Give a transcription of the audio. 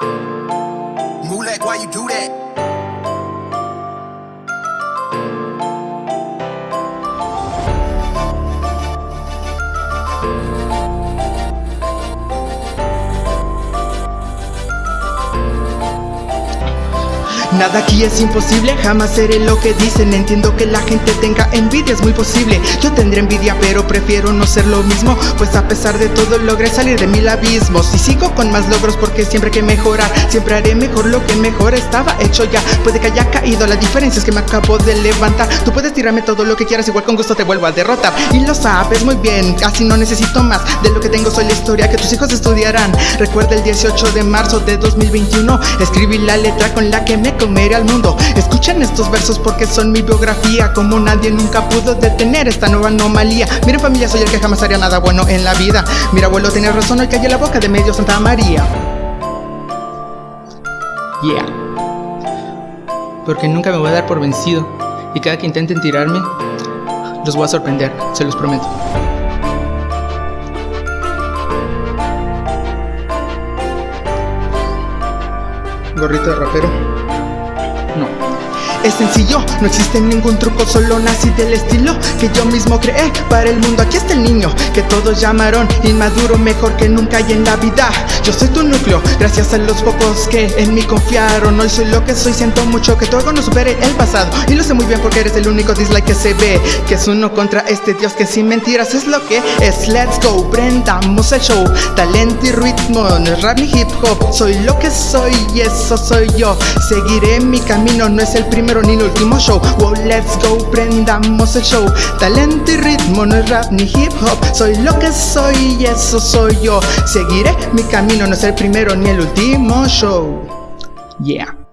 Mulek, why you do that? Nada aquí es imposible, jamás seré lo que dicen. Entiendo que la gente tenga envidia, es muy posible. Yo tendré envidia pero prefiero no ser lo mismo Pues a pesar de todo logré salir de mil abismos Y sigo con más logros porque siempre hay que mejorar Siempre haré mejor lo que mejor estaba hecho ya. Puede que haya caído, la diferencia es que me acabo de levantar. Tú puedes tirarme todo lo que quieras, igual con gusto te vuelvo a derrotar. Y lo sabes muy bien, así no necesito más De lo que tengo soy la historia que tus hijos estudiarán. Recuerda el 18 de marzo de 2021 Escribí la letra con la que me comeré al mundo. Escuchen estos versos porque son mi biografía. Como nadie nunca pudo detener esta nueva anomalía. Miren familia, soy el que jamás haría nada bueno en la vida. Mira abuelo, tenías razón, hoy callé la boca de medio Santa María. Yeah. Porque nunca me voy a dar por vencido. Y cada que intenten tirarme Los voy a sorprender, se los prometo Gorrito de rapero no. Es sencillo, no existe ningún truco, solo nací del estilo que yo mismo creé para el mundo. Aquí está el niño que todos llamaron inmaduro, mejor que nunca hay en la vida. Yo soy tu núcleo, gracias a los pocos que en mí confiaron. Hoy soy lo que soy, siento mucho que todo no supere el pasado. Y lo sé muy bien porque eres el único dislike que se ve. Que es uno contra este dios que sin mentiras es lo que es. Let's go, prendamos el show. Talento y ritmo, no es rap ni hip hop. Soy lo que soy y eso soy yo. Seguiré mi camino, no es el primero ni el último show. Wow, let's go, prendamos el show. Talento y ritmo, no es rap ni hip hop. Soy lo que soy y eso soy yo. Seguiré mi camino, no es el primero ni el último show. Yeah